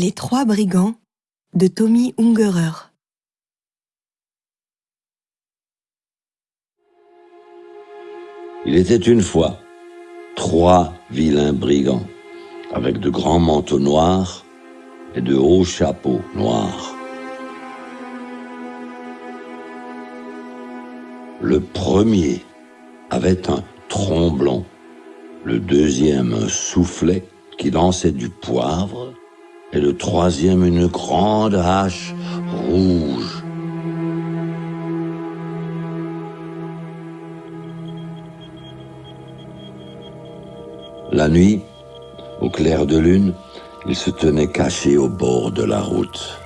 Les trois brigands de Tommy Ungerer. Il était une fois trois vilains brigands avec de grands manteaux noirs et de hauts chapeaux noirs. Le premier avait un tromblon, le deuxième un soufflet qui lançait du poivre, et le troisième une grande hache rouge. La nuit, au clair de lune, ils se tenaient cachés au bord de la route.